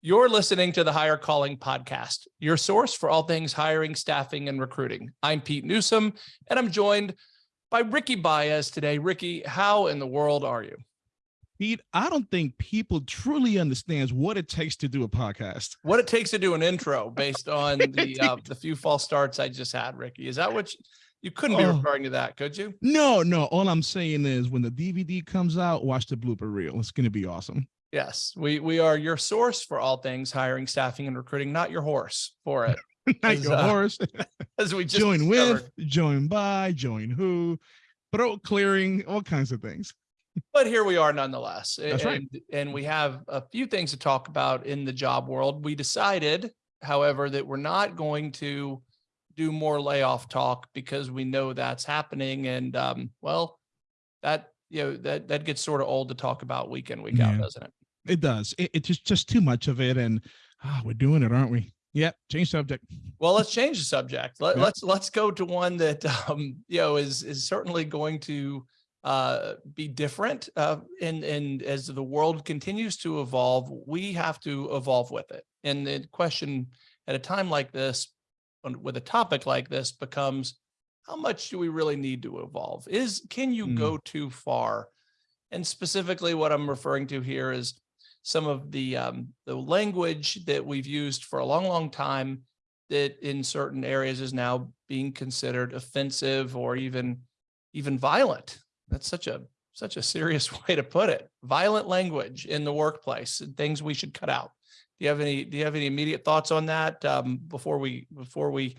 You're listening to the Hire Calling Podcast, your source for all things hiring, staffing, and recruiting. I'm Pete Newsome, and I'm joined by Ricky Baez today. Ricky, how in the world are you? Pete, I don't think people truly understands what it takes to do a podcast. What it takes to do an intro based on the uh, the few false starts I just had, Ricky. Is that what you, you couldn't be Oh. referring to that, could you? No, no. All I'm saying is when the DVD comes out, watch the blooper reel. It's gonna be awesome. Yes, we we are your source for all things hiring, staffing, and recruiting, not your horse for it. Not As, your uh, horse. As we just join discovered. with, join by, join who, throat clearing, all kinds of things. but here we are nonetheless. That's right. and, and we have a few things to talk about in the job world. We decided, however, that we're not going to do more layoff talk because we know that's happening. And um, well, that you know that that gets sort of old to talk about week in, week out, doesn't it? It does. It, it's just just too much of it, and ah, we're doing it, aren't we? Yep. Change subject. Well, let's change the subject. Let, Yeah. Let's let's go to one that um, you know is is certainly going to uh, be different. Uh, and and as the world continues to evolve, we have to evolve with it. And the question at a time like this, with a topic like this, becomes how much do we really need to evolve? Is can you Mm. go too far? And specifically, what I'm referring to here is some of the um, the language that we've used for a long, long time that in certain areas is now being considered offensive or even even violent. That's such a such a serious way to put it. Violent language in the workplace and things we should cut out. Do you have any do you have any immediate thoughts on that um, before we before we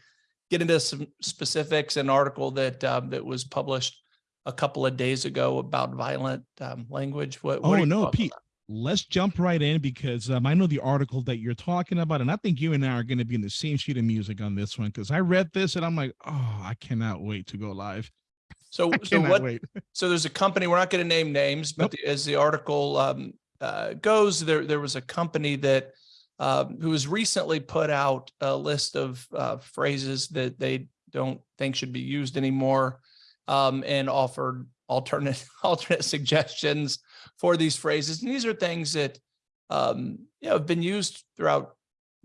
get into some specifics? An article that um, that was published a couple of days ago about violent um, language. What, what Oh no, Pete. Let's jump right in because um, I know the article that you're talking about, and I think you and I are going to be in the same sheet of music on this one because I read this and I'm like, oh, I cannot wait to go live. So, so what wait. So there's a company, we're not going to name names, but Nope. the- as the article um, uh, goes, there, there was a company that um, who has recently put out a list of uh, phrases that they don't think should be used anymore um, and offered alternate, alternate suggestions for these phrases. And these are things that, um, you know, have been used throughout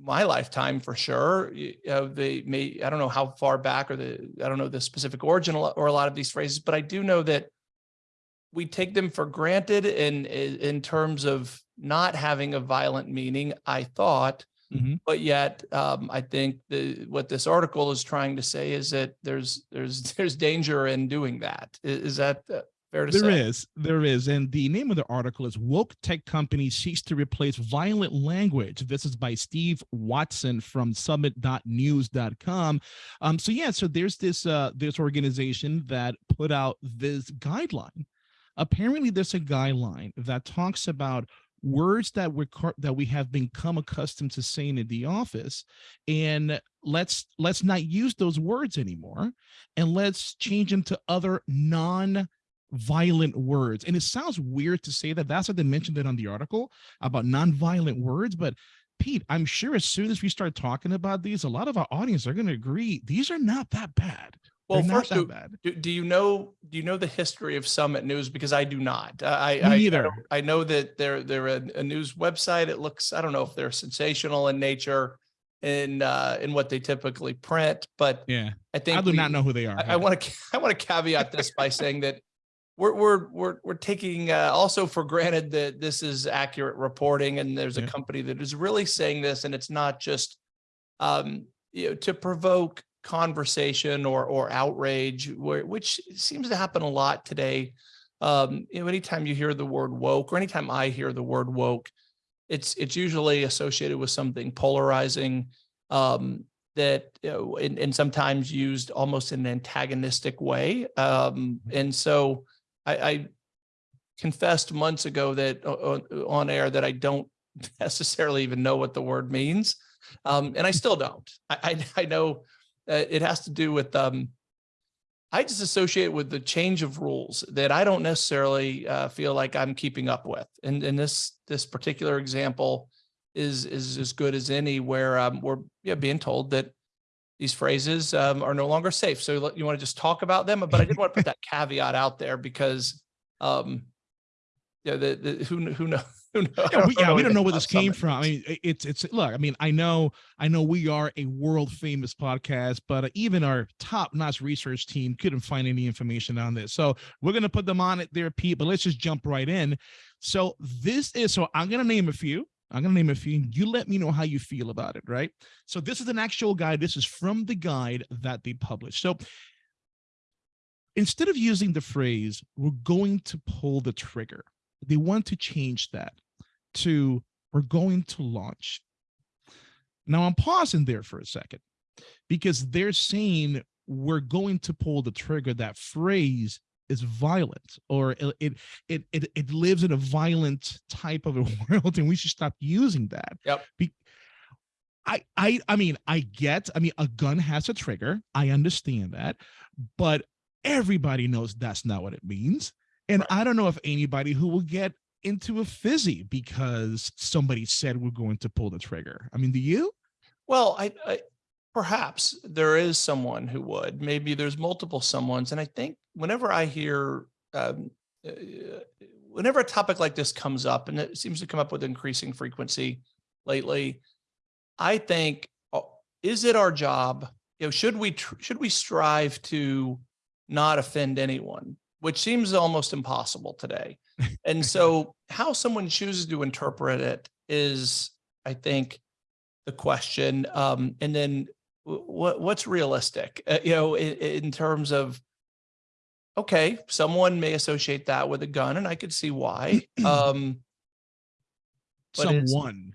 my lifetime for sure. You know, they may, I don't know how far back or the, I don't know the specific origin or a lot of these phrases, but I do know that we take them for granted in, in in terms of not having a violent meaning, I thought. Mhm. But yet, um, I think the, what this article is trying to say is that there's, there's, there's danger in doing that. I- Is, that uh, fair to There say? is, there is. And the name of the article is Woke Tech Company Seeks to Replace Violent Language. This is by Steve Watson from summit.news.com. Um, so yeah, so there's this uh this organization that put out this guideline. Apparently, there's a guideline that talks about words that we're that we have become accustomed to saying in the office and let's let's not use those words anymore and let's change them to other non violent words. And it sounds weird to say that. That's what they mentioned it on the article about non-violent words. But Pete, I'm sure as soon as we start talking about these, a lot of our audience are going to agree these are not that bad. Well, They're first, do, do, do you know, do you know the history of Summit News? Because I do not. I, I, Me I, I know that they're, they're a, a news website. It looks, I don't know if they're sensational in nature in, uh, in what they typically print, but Yeah, I think I do we- not know who they are. I, want to I want to caveat this by saying that we're we're we're we're taking uh, also for granted that this is accurate reporting and there's a company that is really saying this and it's not just um you know to provoke conversation or or outrage which seems to happen a lot today um you know anytime you hear the word woke or anytime I hear the word woke it's it's usually associated with something polarizing um that you know, and, and sometimes used almost in an antagonistic way. Um, and so I, I confessed months ago that o- o- on air that I don't necessarily even know what the word means. Um, and I still don't. I, I, I know uh, it has to do with um, I just associate with the change of rules that I don't necessarily uh, feel like I'm keeping up with. And in this this particular example is is as good as any where um, we're yeah, being told that these phrases um, are no longer safe. So you want to just talk about them, but I did want to put that caveat out there because um, yeah, the, the who kn- who know Who knows? Yeah, we, yeah, we don't know where this came from. I mean, it's it's look. I mean, I know I know we are a world famous podcast, but uh, even our top notch research team couldn't find any information on this. So we're gonna put them on it there, Pete. But let's just jump right in. So this is so I'm gonna name a few. I'm gonna name a few. You let me know how you feel about it, right? So this is an actual guide. This is from the guide that they published. So instead of using the phrase "we're going to pull the trigger," they want to change that to we're going to launch. Now I'm pausing there for a second because they're saying we're going to pull the trigger. That phrase is violent or it it it it, lives in a violent type of a world and we should stop using that. Yep. Be- I I I mean I get I mean a gun has a trigger. I understand that, but everybody knows that's not what it means. And Right. I don't know if anybody who will get into a fizzy because somebody said we're going to pull the trigger. I mean, do you? Well, I, I perhaps there is someone who would. Maybe there's multiple someones, and I think whenever I hear, um, uh, whenever a topic like this comes up, and it seems to come up with increasing frequency lately, I think, oh, is it our job? You know, should we should we strive to not offend anyone, which seems almost impossible today. And so, how someone chooses to interpret it is, I think, the question. Um, and then what what's realistic? Uh, you know, in, in terms of okay, someone may associate that with a gun, and I could see why. Um, Someone,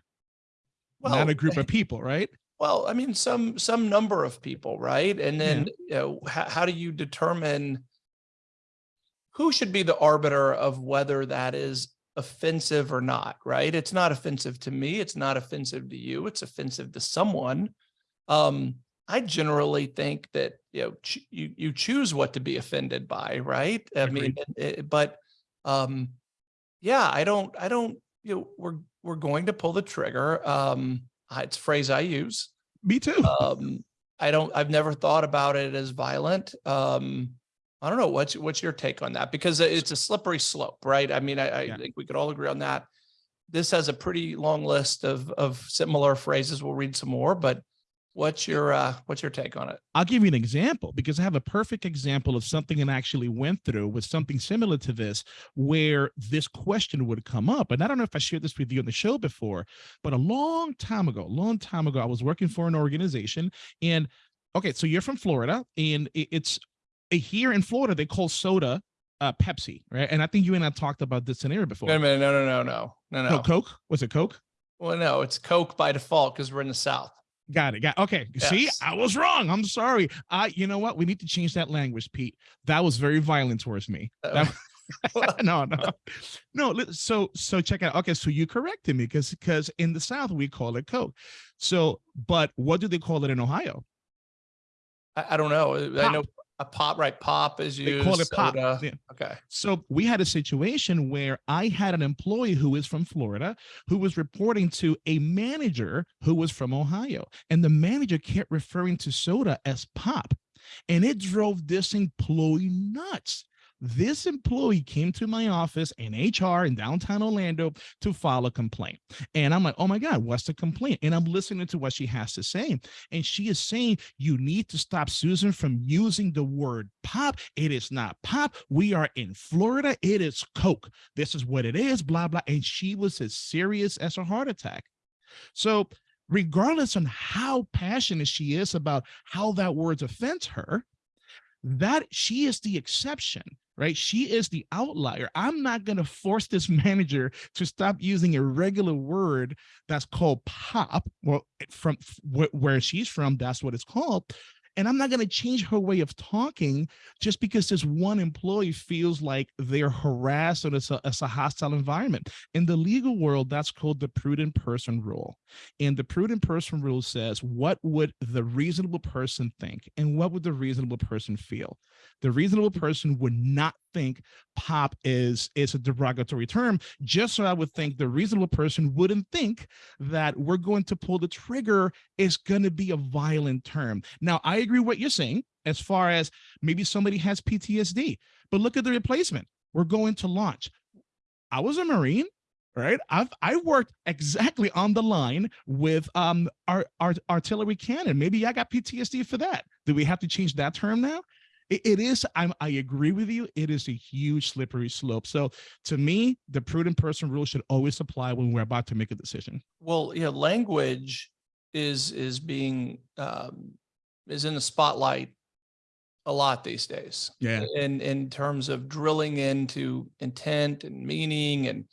well, not a group of people, right? Well, I mean, some some number of people, right? And then you know, how, how do you determine who should be the arbiter of whether that is offensive or not, right? It's not offensive to me, it's not offensive to you, it's offensive to someone. Um, I generally think that you know you you choose what to be offended by, right? I mean, it- it- but um, yeah, I don't, I don't, you know, we're we're going to pull the trigger. Um, it's a phrase I use. Me too. Um, I don't, I've never thought about it as violent. Um, I don't know. What's, what's your take on that? Because it's a slippery slope, right? I mean, I, I Yeah. think we could all agree on that. This has a pretty long list of, of similar phrases. We'll read some more, but what's your, uh, what's your take on it? I'll give you an example because I have a perfect example of something that I actually went through with something similar to this, where this question would come up. And I don't know if I shared this with you on the show before, but a long time ago, long time ago, I was working for an organization. And okay, so you're from Florida, and it's here in Florida, they call soda uh, Pepsi, right? And I think you and I talked about this scenario before. Wait a minute. No, no, no, no, no, No, no. Coke? Was it Coke? Well, no, it's Coke by default because we're in the South. Got it. Got okay. See, I was wrong. I'm sorry. I, you know what? We need to change that language, Pete. That was very violent towards me. That- no, no, no. So, so check out. Okay, so you corrected me because because in the South we call it Coke. So, but what do they call it in Ohio? I, I don't know. I know a pop, right? Pop is used. They call it pop. soda. Yeah. Okay. So we had a situation where I had an employee who is from Florida who was reporting to a manager who was from Ohio. And the manager kept referring to soda as pop. And it drove this employee nuts. This employee came to my office in HR in downtown Orlando to file a complaint. And I'm like, oh my God, what's the complaint? And I'm listening to what she has to say. And she is saying, you need to stop Susan from using the word pop. It is not pop. We are in Florida. It is Coke. This is what it is, blah, blah. And she was as serious as a heart attack. So, regardless on how passionate she is about how that word offends her, that she is the exception right? She is the outlier. I'm not going to force this manager to stop using a regular word that's called pop well from wh- where she's from that's what it's called and i'm not going to change her way of talking just because this one employee feels like they're harassed or it's a, it's a hostile environment in the legal world that's called the prudent person rule and the prudent person rule says, what would the reasonable person think? And what would the reasonable person feel? The reasonable person would not think pop is, is a derogatory term, just so I would think the reasonable person wouldn't think that we're going to pull the trigger is going to be a violent term. Now, I agree what you're saying as far as maybe somebody has PTSD, but look at the replacement. We're going to launch. I was a Marine. right? I've I worked exactly on the line with um our, our artillery cannon. Maybe I got PTSD for that. Do we have to change that term now? It, it is. I'm. I agree with you. It is a huge slippery slope. So to me, the prudent person rule should always apply when we're about to make a decision. Well, yeah, language is is being um, is in the spotlight a lot these days. Yeah. In in terms of drilling into intent and meaning and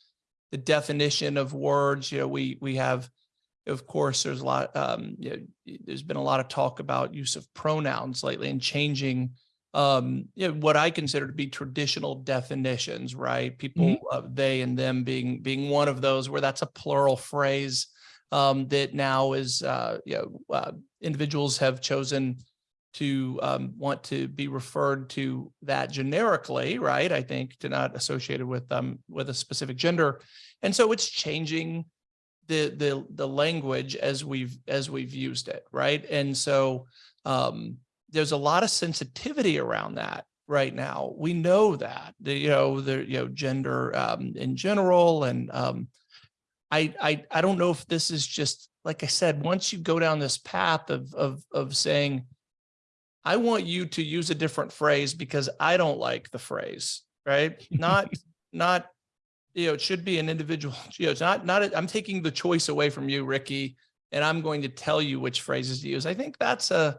the definition of words. You know, we we have, of course, there's a lot. Um, you know, there's been a lot of talk about use of pronouns lately and changing. Um, you know, what I consider to be traditional definitions, right? People, uh, they and them being being one of those where that's a plural phrase um, that now is, uh, you know, uh, individuals have chosen to um, want to be referred to that generically, right? I think to not associated with um with a specific gender, and so it's changing the the the language as we've as we've used it, right? And so um, there's a lot of sensitivity around that right now. We know that the you know the you know gender um, in general, and um, I I I don't know if this is just like I said. Once you go down this path of of of saying I want you to use a different phrase because I don't like the phrase, right? Not, not, you know, it should be an individual, you know, it's not, not, I'm taking the choice away from you, Ricky, and I'm going to tell you which phrases to use. I think that's a,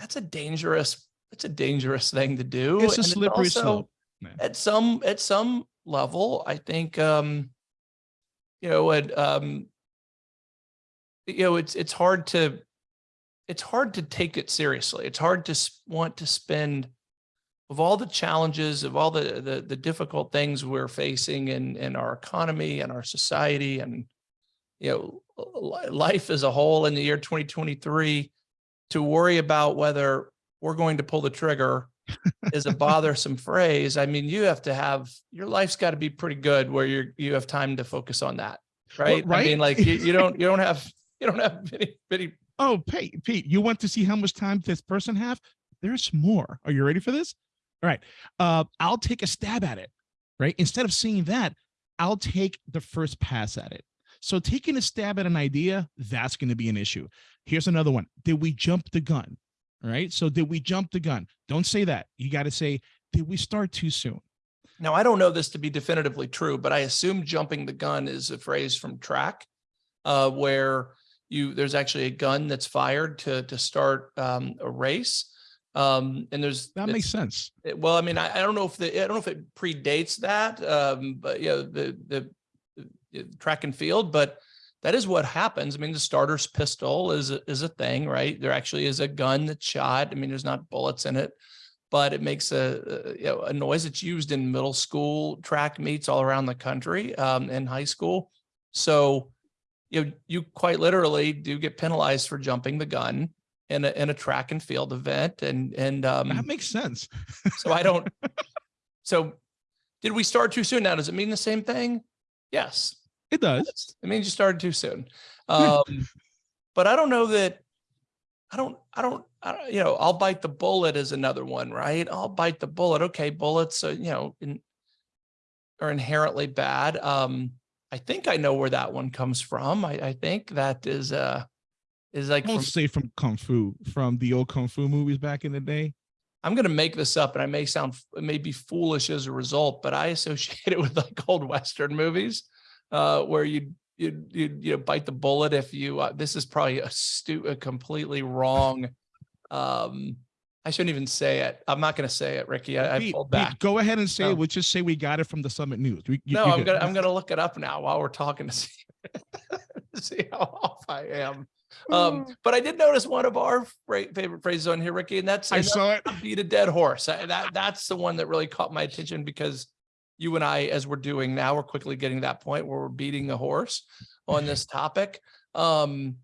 that's a dangerous, it's a dangerous thing to do. It's a and slippery also- slope. man. At some, at some level, I think, um, you know, it, um, you know, it's, it's hard to, it's hard to take it seriously. It's hard to want to spend of all the challenges of all the, the, the difficult things we're facing in, in our economy and our society and, you know, life as a whole in the year 2023 to worry about whether we're going to pull the trigger is a bothersome phrase. I mean, you have to have, your life's got to be pretty good where you're, you have time to focus on that. Right. I right? mean, like you, you don't, you don't have, you don't have many, many Oh, Pete, Pete, you want to see how much time this person have? There's more. Are you ready for this? All right. Uh, I'll take a stab at it. Right. Instead of seeing that, I'll take the first pass at it. So taking a stab at an idea, that's going to be an issue. Here's another one. Did we jump the gun? All right. So did we jump the gun? Don't say that. You got to say, did we start too soon? Now, I don't know this to be definitively true, but I assume jumping the gun is a phrase from track uh, where you there's actually a gun that's fired to to start um, a race. Um, and there's That makes sense. it- well, I mean, I, I don't know if the I don't know if it predates that, um, but yeah, the, the the track and field, but that is what happens. I mean, the starter's pistol is a, is a thing, right? There actually is a gun that's shot. I mean, there's not bullets in it, but it makes a, a you know a noise. It's used in middle school track meets all around the country, um, and high school. So, you know, you quite literally do get penalized for jumping the gun in a in a track and field event, and and um, That makes sense. so I don't, so did we start too soon? Now, does it mean the same thing? Yes, It does. it means you started too soon. Um, but I don't know that, I don't, I don't, I don't, you know, I'll bite the bullet is another one, right? I'll bite the bullet. Okay, bullets, uh, you know, in, are inherently bad. Um, I think I know where that one comes from. I, I think that is, uh, is like, from, say from Kung Fu, from the old Kung Fu movies back in the day. I'm going to make this up and I may sound, it may be foolish as a result, but I associate it with like old Western movies uh, where you'd you, you, you know, bite the bullet if you, uh, this is probably a stu, a completely wrong. Um, I shouldn't even say it. I'm not going to say it, Ricky. I, I Pete, pulled Pete, back. go ahead and say No. it. We'll just say we got it from the Summit News. We, you- No, I'm gonna, I'm gonna look it up now while we're talking to see, see how off I am. Um, but I did notice one of our favorite phrases on here, Ricky, and that's I and that's saw it. beat a dead horse. I- That that's the one that really caught my attention because you and I, as we're doing now, we're quickly getting to that point where we're beating a horse on this topic. Um,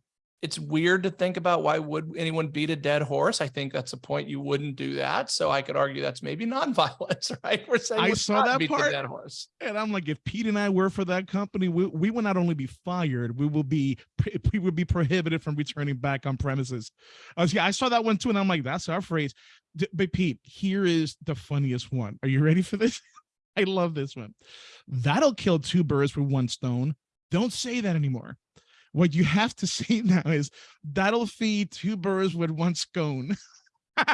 it's weird to think about why would anyone beat a dead horse? I think that's a point you wouldn't do that. So I could argue that's maybe nonviolence, right? We're saying I saw that beat part. the dead horse. And I'm like, if Pete and I were for that company, we, we will not only be fired, we will be we would be prohibited from returning back on premises. I was, yeah, I saw that one too, and I'm like, that's our phrase. But Pete, here is the funniest one. Are you ready for this? I love this one. That'll kill two birds with one stone. Don't say that anymore. What you have to say now is that'll feed two birds with one scone.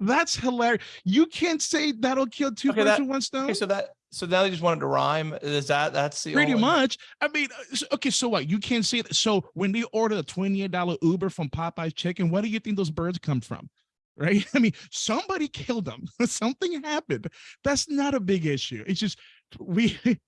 That's hilarious. You can't say that'll kill two Okay, birds that- with one stone. Okay, so that, so now they just wanted to rhyme. Is that, that's the Pretty only- much. I mean, uh, okay, so what? You can't say that. So when they order a $28 Uber from Popeye's Chicken, where do you think those birds come from? Right? I mean, somebody killed them. Something happened. That's not a big issue. It's just we,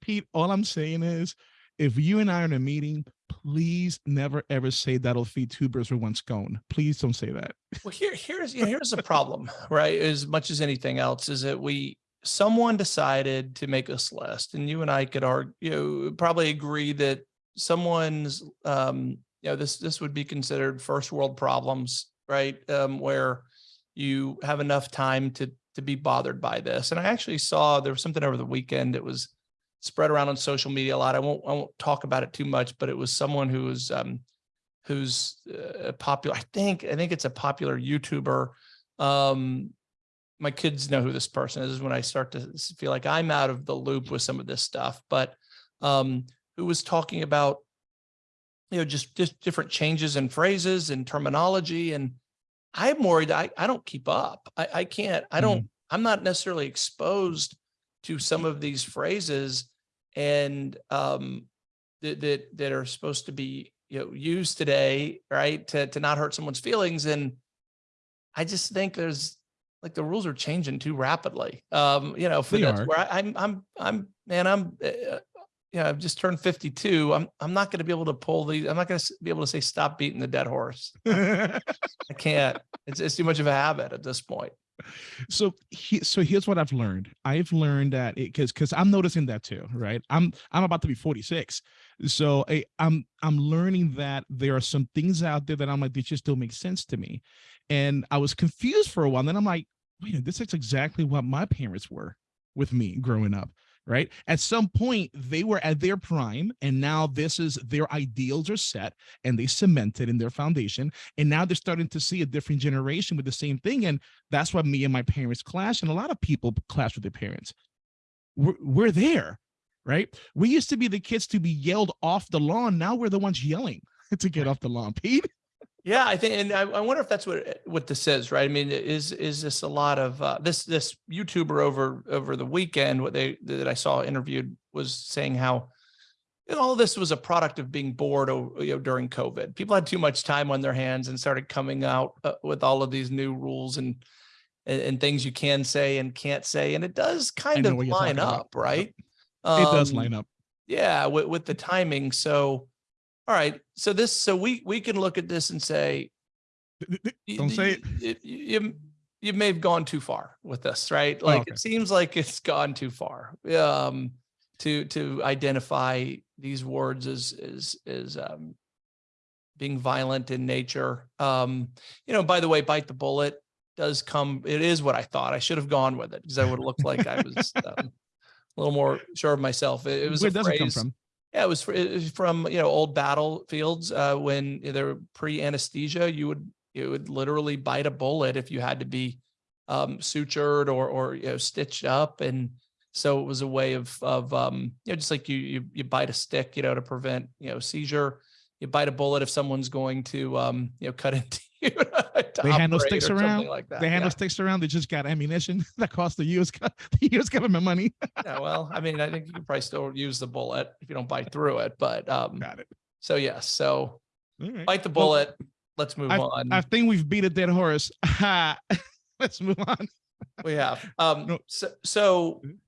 Pete, all I'm saying is if you and I are in a meeting, please never ever say that'll feed two birds with one scone. Please don't say that. Well, here, here's, you know, here's the problem, right? As much as anything else is that we, someone decided to make this list and you and I could argue, you know, probably agree that someone's, um, you know, this, this would be considered first world problems, right? Um, where you have enough time to, to be bothered by this. And I actually saw, there was something over the weekend. It was spread around on social media a lot. I won't, I won't talk about it too much, but it was someone who was, um, who's uh, popular. I think I think it's a popular YouTuber. Um, my kids know who this person is when I start to feel like I'm out of the loop with some of this stuff. But um, who was talking about you know just just different changes in phrases and terminology, and I'm worried. I I don't keep up. I I can't. I don't. I'm not necessarily exposed to some of these phrases and um that that that are supposed to be you know used today right to to not hurt someone's feelings and i just think there's like the rules are changing too rapidly um you know for that's where I, i'm i'm i'm man i'm uh, you know i've just turned 52 i'm i'm not going to be able to pull these i'm not going to be able to say stop beating the dead horse i can't it's, it's too much of a habit at this point so he, so here's what I've learned. I've learned that it because because I'm noticing that too, right? I'm I'm about to be 46, so I, I'm I'm learning that there are some things out there that I'm like they just don't make sense to me, and I was confused for a while. And Then I'm like, wait, this is exactly what my parents were with me growing up. Right. At some point, they were at their prime, and now this is their ideals are set and they cemented in their foundation. And now they're starting to see a different generation with the same thing. And that's why me and my parents clash and a lot of people clash with their parents we're, we're there right we used to be the kids to be yelled off the lawn now we're the ones yelling to get off the lawn pete Yeah, I think, and I, I wonder if that's what what this is, right? I mean, is is this a lot of uh, this this YouTuber over over the weekend? What they that I saw interviewed was saying how you know, all this was a product of being bored, you know, during COVID. People had too much time on their hands and started coming out uh, with all of these new rules and, and and things you can say and can't say, and it does kind of line talking about. up, right? it does Um, line up yeah with, with the timing so all right so this so we we can look at this and say Don't say y- y- you you may have gone too far with this right? Like Oh, okay. it seems like it's gone too far um to to identify these words as as as um being violent in nature. Um you know by the way bite the bullet does come it is what i thought. I should have gone with it because i would have looked like i was um, a little more sure of myself. It, it was where a does it come from yeah, it was, fr- it was from, you know, old battlefields, uh, when they were pre-anesthesia, you would, you would literally bite a bullet if you had to be, um, sutured or, or, you know, stitched up. And so it was a way of, of, um, you know, just like you, you, you bite a stick, you know, to prevent, you know, seizure. You bite a bullet if someone's going to, um, you know, cut into you. to They handle sticks around. Like that. they handle yeah. sticks around they just got ammunition that cost the us the us government money yeah, well, I mean, I think you can probably still use the bullet if you don't bite through it, but, um, got it so yes, so All right. bite the Well, bullet. Let's move on. i think we've beat a dead horse let's move on We have. Um, No. so, so Mhm.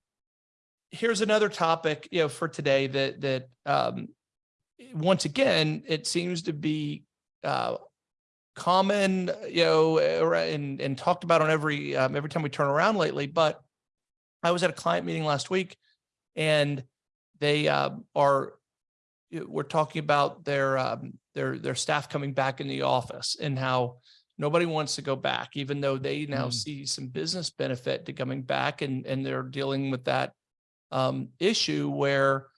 here's another topic, you know, for today that, that, um, once again, it seems to be, uh, common, you know, and, and talked about on every, um, every time we turn around lately, but I was at a client meeting last week and they, uh, are, we're talking about their, um, their, their staff coming back in the office and how nobody wants to go back, even though they now Mm. see some business benefit to coming back and, and they're dealing with that, um, issue where,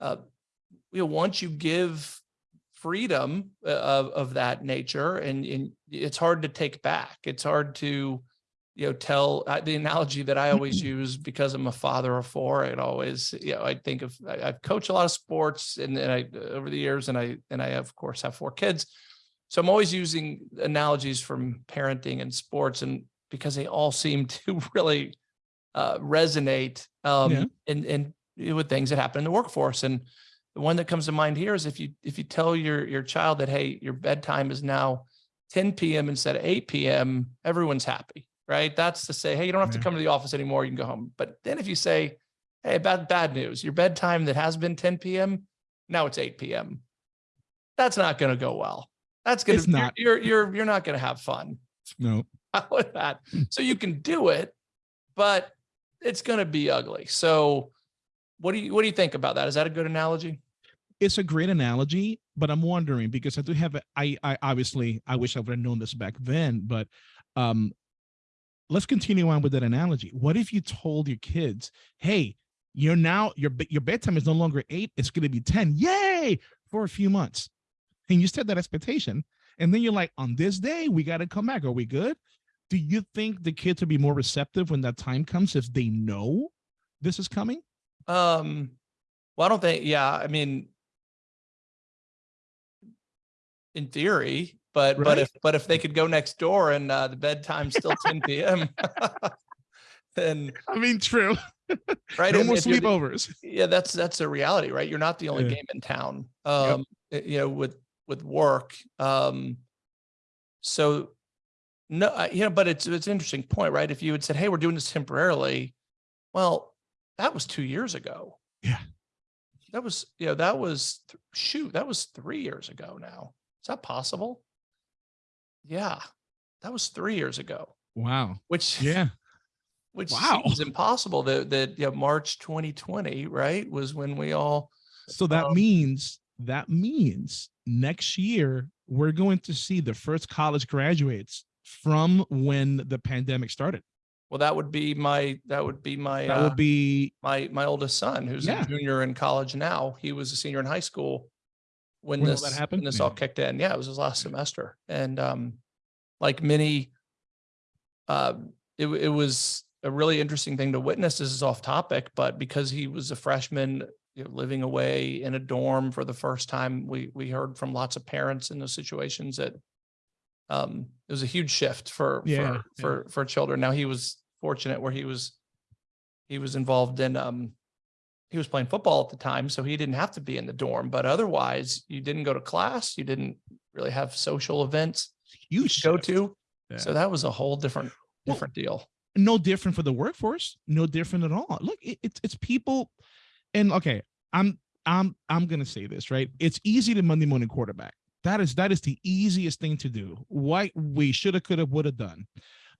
uh, you know, once you give freedom uh, of, of that nature and, and it's hard to take back. It's hard to, you know, tell uh, the analogy that I always use because I'm a father of four. It always, you know, I think of, I, I've coached a lot of sports and, and I, over the years and I, and I of course have four kids. So I'm always using analogies from parenting and sports and because they all seem to really uh, resonate um, Yeah. and, and with things that happen in the workforce. And the one that comes to mind here is if you, if you tell your, your child that, hey, your bedtime is now 10 PM instead of 8 PM, everyone's happy, right? That's to say, hey, you don't have to mm-hmm. come to the office anymore. You can go home. But then if you say, hey, bad, bad news, your bedtime that has been 10 PM, now it's 8 PM. That's not going to go well. That's going It's to, not. you're, you're, you're not going to have fun No. with that. So you can do it, but it's going to be ugly. So what do you, what do you think about that? Is that a good analogy? It's a great analogy, but I'm wondering because I do have I, I obviously I wish I would have known this back then, but um let's continue on with that analogy. What if you told your kids, hey, you're now your your bedtime is no longer eight, it's gonna be 10. Yay! For a few months. And you set that expectation. And then you're like, on this day, we gotta come back. Are we good? Do you think the kids will be more receptive when that time comes if they know this is coming? Um, well, I don't think, yeah, I mean, in theory, but, but if, but if they could go next door and, uh, the bedtime's still ten PM, then, I mean, true. right? No and more sleepovers. Yeah, that's, that's a reality, right? You're not the only Yeah. game in town, um, y- you know, with, with work. Um, so no, I- you know, but it's, it's an interesting point, right? If you had said, hey, we're doing this temporarily, well, that was two years ago. Yeah. That was, you know, that was, shoot, that was three years ago now. Is that possible? Yeah, that was three years ago, Wow. which, Yeah. which Wow. seems impossible that, that, know, March 2020, right, was when we all, So that Um, means that means next year we're going to see the first college graduates from when the pandemic started. well, that would be my, that would be my, That uh, would be my, my oldest son, who's Yeah. a junior in college now. He was a senior in high school when When all this, that when happened? this all kicked in. Yeah, it was his last semester. And, um, like many, um, it, it was a really interesting thing to witness. This is off topic, but because he was a freshman, you know, living away in a dorm for the first time, we, we heard from lots of parents in those situations that, um, it was a huge shift for, Yeah, for, yeah. for, for children. Now he was fortunate where he was, he was involved in, um, he was playing football at the time, so he didn't have to be in the dorm, but otherwise you didn't go to class, you didn't really have social events you go to. Yeah. So that was a whole different, Well, different deal. no different for the workforce no different at all. Look it, it's it's people and okay i'm i'm i'm gonna say this right? It's easy to monday morning quarterback. That is that is the easiest thing to do. What we should have could have would have done.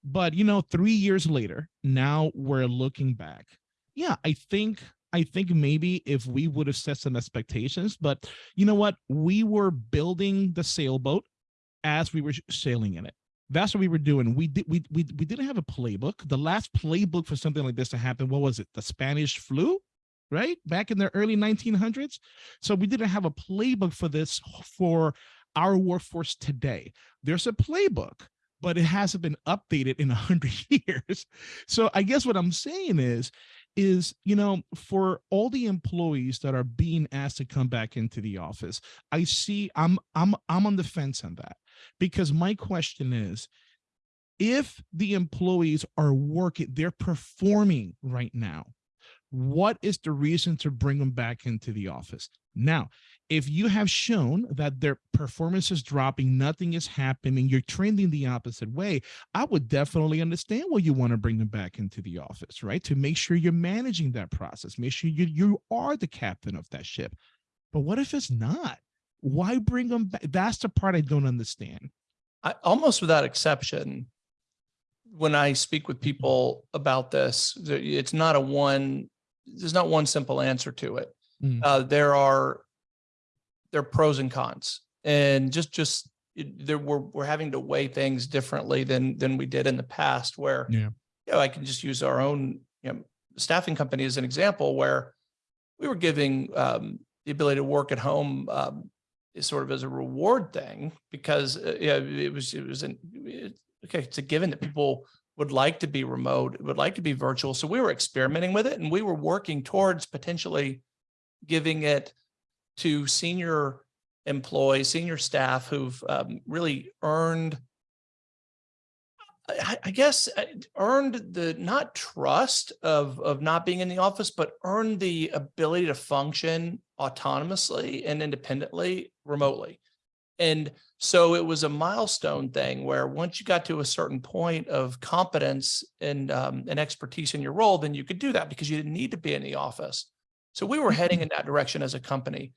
But you know three years later now we're looking back. Yeah i think i think maybe if we would have set some expectations but you know what we were building the sailboat as we were sailing in it that's what we were doing. We did we we we didn't have a playbook. The last playbook for something like this to happen, what was it? The Spanish flu, right? Back in the early 1900s. So we didn't have a playbook for this for our workforce today. There's a playbook, but it hasn't been updated in a hundred years. So I guess what I'm saying is, is you know, for all the employees that are being asked to come back into the office, I see I'm I'm I'm on the fence on that. Because my question is if the employees are working they're performing right now what is the reason to bring them back into the office? Now if you have shown that their performance is dropping nothing is happening you're trending the opposite way i would definitely understand why you want to bring them back into the office right? To make sure you're managing that process make sure you you are the captain of that ship. But what if it's not? Why bring them back that's the part i don't understand. I, almost without exception, when I speak with people about this, it's not a one, there's not one simple answer to it. Mm. Uh, there are, there are pros and cons and just, just there, we're, we're having to weigh things differently than, than we did in the past where, Yeah. you know, I can just use our own, you know, staffing company as an example where we were giving, um, the ability to work at home, um, is sort of as a reward thing because uh, yeah, it was, it was an, it- okay, it's a given that people would like to be remote, would like to be virtual. So we were experimenting with it and we were working towards potentially giving it to senior employees, senior staff who've um, really earned I, I guess uh, earned the not trust of of not being in the office, but earned the ability to function autonomously and independently remotely. And so it was a milestone thing where once you got to a certain point of competence and um, and expertise in your role, then you could do that because you didn't need to be in the office. So we were heading in that direction as a company.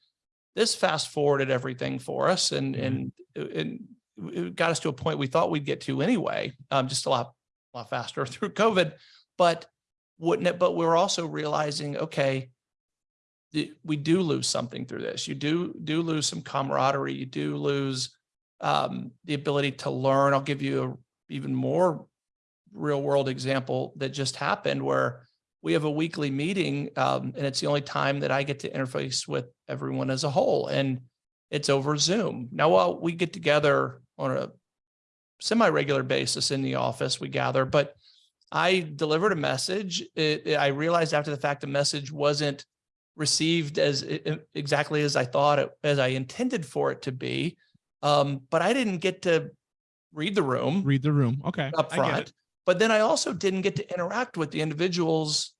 This fast forwarded everything for us, and and and it got us to a point we thought we'd get to anyway, um, just a lot, a lot faster through COVID. But wouldn't it? But we're also realizing, okay, we do lose something through this. You do do lose some camaraderie. You do lose um, the ability to learn. I'll give you a even more real world example that just happened where we have a weekly meeting um, and it's the only time that I get to interface with everyone as a whole. And it's over Zoom. Now, while we get together on a semi-regular basis in the office, we gather, but I delivered a message. It, it- I realized after the fact, the message wasn't received as i- i- exactly as I thought it, as I intended for it to be. Um, but I didn't get to read the room Read the room. Okay. up I get front. But then I also didn't get to interact with the individuals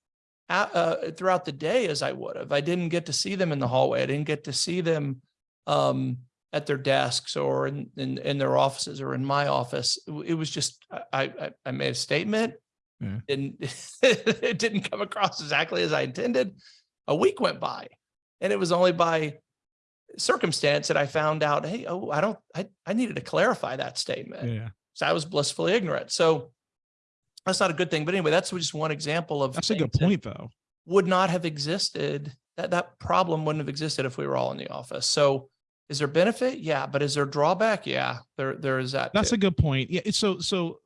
a- uh, throughout the day as I would have. I didn't get to see them in the hallway. I didn't get to see them um, at their desks or in, in, in their offices or in my office. It It was just, I, I, I made a statement Yeah. and it didn't come across exactly as I intended. A week went by and it was only by circumstance that I found out, hey, oh, I don't, I, I needed to clarify that statement. Yeah. So I was blissfully ignorant. So that's not a good thing. But anyway, that's just one example of That's a good point though. Would not have existed. That that problem wouldn't have existed if we were all in the office. So is there benefit? Yeah. But is there drawback? Yeah, there there is that. That's too. a good point. Yeah. It's so so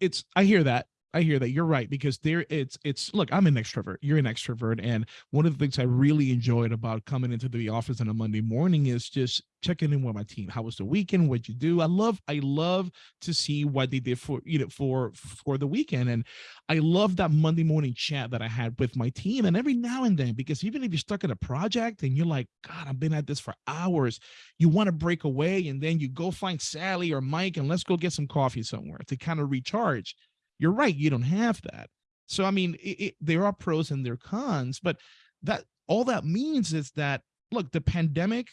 it's I hear that. I hear that. You're right because there it's it's look, I'm an extrovert. You're an extrovert. And one of the things I really enjoyed about coming into the office on a Monday morning is just checking in with my team. How was the weekend? What'd you do? I love, I love to see what they did for you know for for the weekend. And I love that Monday morning chat that I had with my team. And every now and then, because even if you're stuck in a project and you're like, God, I've been at this for hours, you want to break away and then you go find Sally or Mike and let's go get some coffee somewhere to kind of recharge. You're right, you don't have that. So I mean, it, it, there are pros and there are cons, but that all that means is that look, the pandemic,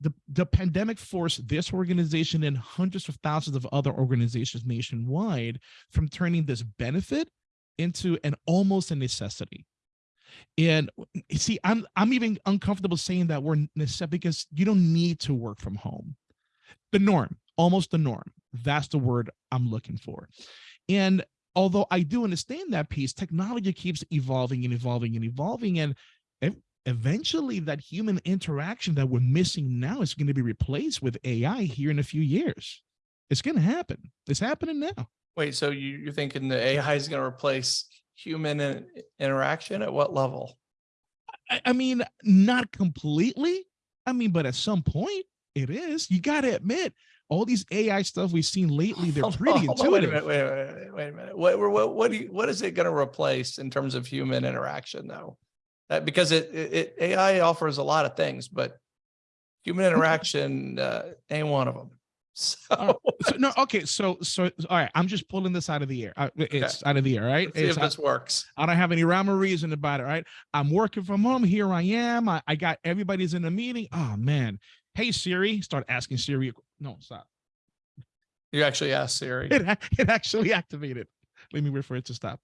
the the pandemic forced this organization and hundreds of thousands of other organizations nationwide from turning this benefit into an almost a necessity. And see, I'm I'm even uncomfortable saying that we're necessary because you don't need to work from home. The norm, almost the norm. That's the word I'm looking for. And although I do understand that piece, technology keeps evolving and evolving and evolving. And eventually that human interaction that we're missing now is going to be replaced with AI here in a few years. It's going to happen. It's happening now. Wait, so you you're thinking the AI is going to replace human in- interaction at what level? I, I mean, not completely. I mean, but at some point it is. You got to admit, all these AI stuff we've seen lately, they're pretty on, Wait a intuitive. minute, wait, a minute, wait a minute. What, what, what do you, what is it going to replace in terms of human interaction though? That because it, it, it- AI offers a lot of things, but human interaction, uh, ain't one of them. So So, no, okay. So, so, all right. I'm just pulling this out of the air. I- It's out of the air, right? let's see if It's, I, this works. I don't have any rhyme or reason about it, right? I'm working from home. Here I am. I, I got everybody's in a meeting. Oh man. Hey Siri, start asking Siri. No, stop. You actually asked Siri. It, it actually activated. Let me wait for it to stop.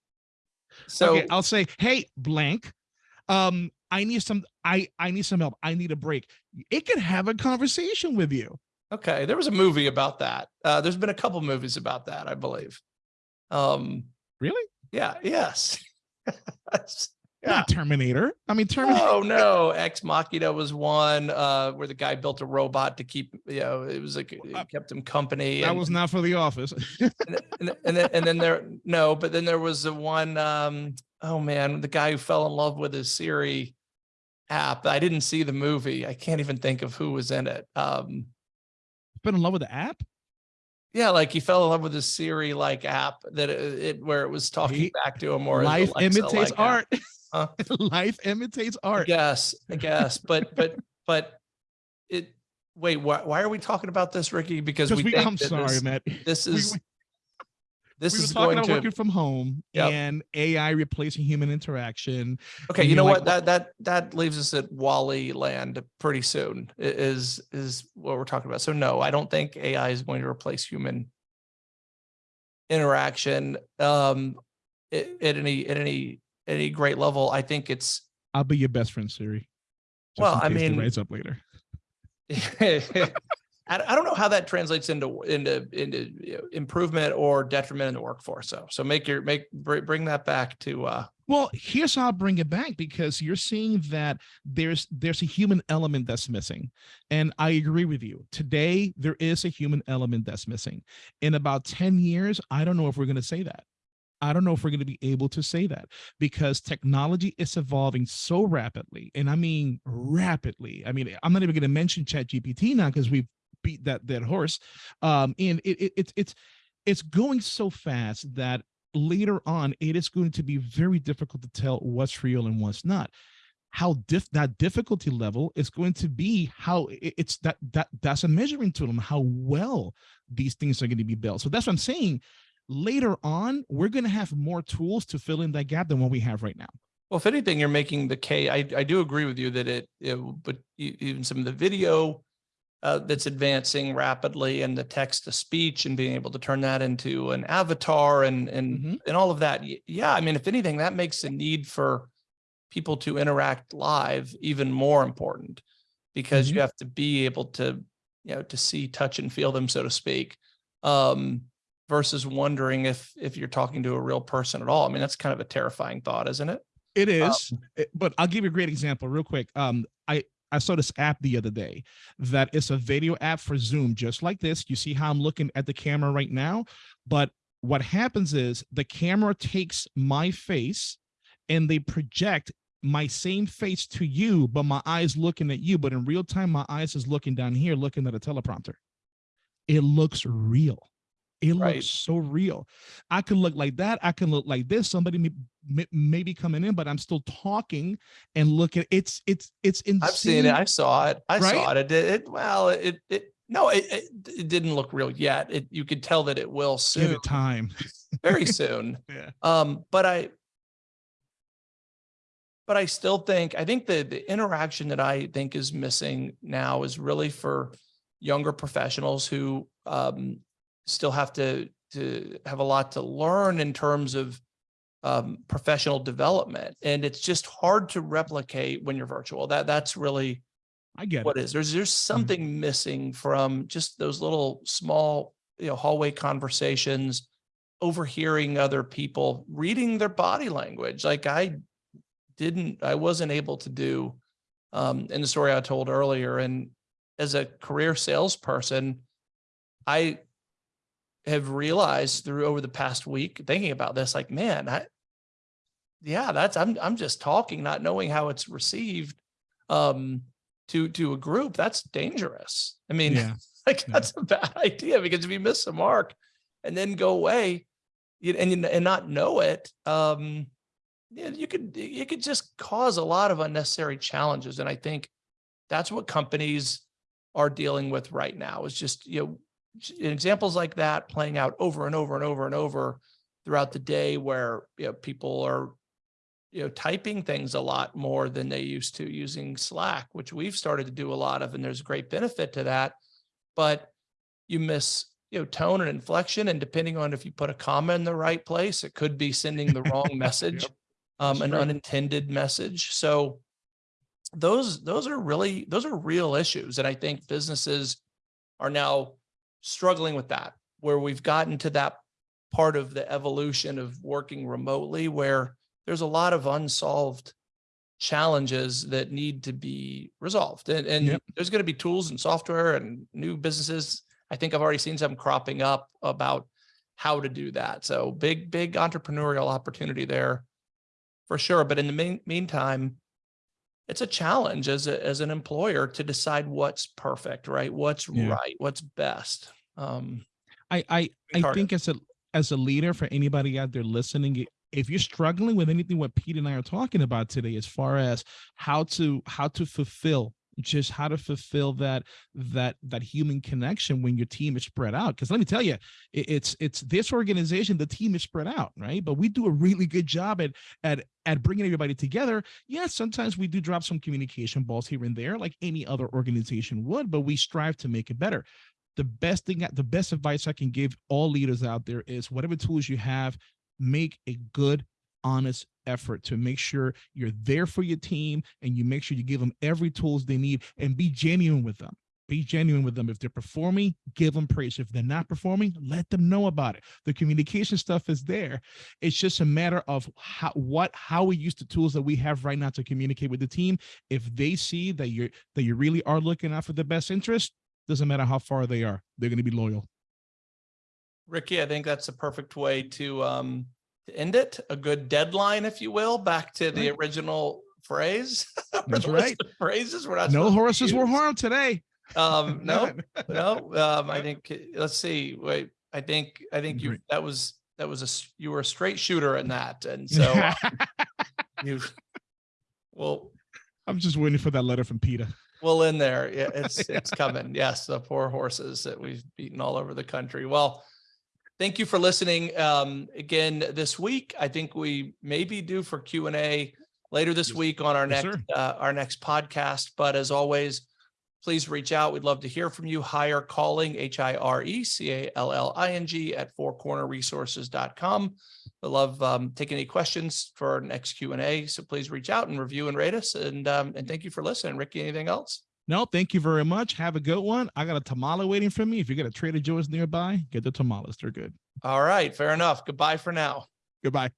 So okay, I'll say, hey, blank. Um, I need some, I I need some help. I need a break. It could have a conversation with you. Okay, there was a movie about that. Uh, there's been a couple movies about that, I believe. Um, Really? yeah, yes. yeah. Not Terminator. I mean, Terminator. Oh no, Ex Machina was one uh, where the guy built a robot to keep, you know, it was like Uh, it kept him company. that and- was not for the office. and, and, and then and then there no, but then there was the one. Um, oh man, the guy who fell in love with his Siri app. I didn't see the movie. I can't even think of who was in it. Um, Been in love with the app? Yeah, like he fell in love with this Siri like app that it, it where it was talking He- back to him or Life imitates like art. Huh? Life imitates I art. guess, I guess, but but but it. Wait, why why are we talking about this, Ricky? Because we, we, I'm sorry, this, Matt. this is we- this we is talking going about to working from home Yep. and AI replacing human interaction. Okay, you know like, what? That that that leaves us at WALL-E land pretty soon. Is is what we're talking about. So no, I don't think AI is going to replace human interaction um at, at any at any at any great level. I think it's I'll be your best friend, Siri. Well, I mean- rise up later. I, don't know how that translates into into into you know, improvement or detriment in the workforce. So so make your make bring that back to uh Well, here's how I'll bring it back because you're seeing that there's there's a human element that's missing. And I agree with you. Today, there is a human element that's missing. In about 10 years, I don't know if we're going to say that. I don't know if we're going to be able to say that because technology is evolving so rapidly. And I mean rapidly. I mean, I'm not even going to mention ChatGPT now because we've beat that that horse. Um, and it, it, it's it's it's going so fast that later on it is going to be very difficult to tell what's real and what's not how diff that difficulty level is going to be how it's that that that's a measuring tool on how well these things are going to be built so that's what i'm saying later on we're going to have more tools to fill in that gap than what we have right now Well, if anything, you're making the case. I, I do agree with you that it, it but even some of the video uh, that's advancing rapidly and the text to speech and being able to turn that into an avatar and, and, Mhm. and all of that. Yeah. I mean, if anything, that makes the need for people to interact live even more important because Mhm. you have to be able to, you know, to see, touch and feel them, so to speak. Um, versus wondering if, if you're talking to a real person at all. I mean, that's kind of a terrifying thought, isn't it? It is, it- but I'll give you a great example real quick. Um, I I saw this app the other day that is a video app for Zoom, just like this. You see how I'm looking at the camera right now, but what happens is the camera takes my face and they project my same face to you, but my eyes looking at you. But in real time, my eyes is looking down here, looking at a teleprompter. It looks real. It Right. looks so real. I can look like that. I can look like this. Somebody may, may, may be coming in, but I'm still talking and looking. It's it's it's insane. I've seen it. I saw it. I Right? saw it. It, did- it well, it, it, no, it, it, it didn't look real yet. It, you could tell that it will soon. Give it time. very soon. Yeah. Um, but I, but I still think, I think the, the interaction that I think is missing now is really for younger professionals who, um, still have to, to have a lot to learn in terms of, um, professional development. And it's just hard to replicate when you're virtual. That, that's really, I get what it. is there's there's something missing from just those little small you know hallway conversations overhearing other people reading their body language like i didn't i wasn't able to do um in the story i told earlier and as a career salesperson i have realized through over the past week thinking about this like man i yeah that's i'm i'm just talking not knowing how it's received um to to a group that's dangerous i mean Yeah. like Yeah. that's a bad idea because if you miss a mark and then go away and and not know it um yeah, you could you could just cause a lot of unnecessary challenges and i think that's what companies are dealing with right now is just you know examples like that playing out over and over and over and over throughout the day where you know people are you know typing things a lot more than they used to using slack which we've started to do a lot of and there's a great benefit to that. But you miss you know tone and inflection and depending on if you put a comma in the right place it could be sending the wrong message Yep. um an unintended message. So those those are really those are real issues and i think businesses are now struggling with that where we've gotten to that part of the evolution of working remotely where there's a lot of unsolved challenges that need to be resolved. And, and Yep. there's going to be tools and software and new businesses. I think i've already seen some cropping up about how to do that. So big big entrepreneurial opportunity there for sure. But in the mean, meantime it's a challenge as a, as an employer to decide what's perfect right? What's Yeah. right? What's best um I I I think as a as a leader for anybody out there listening, if you're struggling with anything what Pete and I are talking about today, as far as how to how to fulfill just how to fulfill that that that human connection when your team is spread out because let me tell you it, it's it's this organization the team is spread out right? But we do a really good job at at at bringing everybody together. Yeah sometimes we do drop some communication balls here and there like any other organization would but we strive to make it better the best thing the best advice i can give all leaders out there is whatever tools you have make a good honest effort to make sure you're there for your team and you make sure you give them every tools they need and be genuine with them. Be genuine with them. If they're performing give them praise. If they're not performing let them know about it. The communication stuff is there. It's just a matter of how what how we use the tools that we have right now to communicate with the team. If they see that you're that you really are looking out for the best interest doesn't matter how far they are they're going to be loyal Ricky, I think that's a perfect way to um to end it. A good deadline, if you will, back to the Right. original phrase. That's right. Phrases we're not. no horses were harmed today Um, no, no, um, I think, let's see, wait, I think, I think you, that was, that was a, you were a straight shooter in that. And so uh, you, well, i'm just waiting for that letter from PETA Well, in there, yeah, it's, it's coming. Yes, the poor horses that we've beaten all over the country. Well, thank you for listening. Um, again, this week, I think we may be due for Q and A later this Yes. week on our Yes, next, uh, our next podcast. But as always, please reach out. We'd love to hear from you. Hire calling, H I R E C A L L I N G at fourcornerresources.com. I love um, taking any questions for our next Q and A. So please reach out and review and rate us. And, um, and thank you for listening. Ricky, anything else? No, thank you very much. Have a good one. I got a tamale waiting for me. If you get a Trader Joe's nearby, get the tamales. They're good. All right, fair enough. Goodbye for now. Goodbye.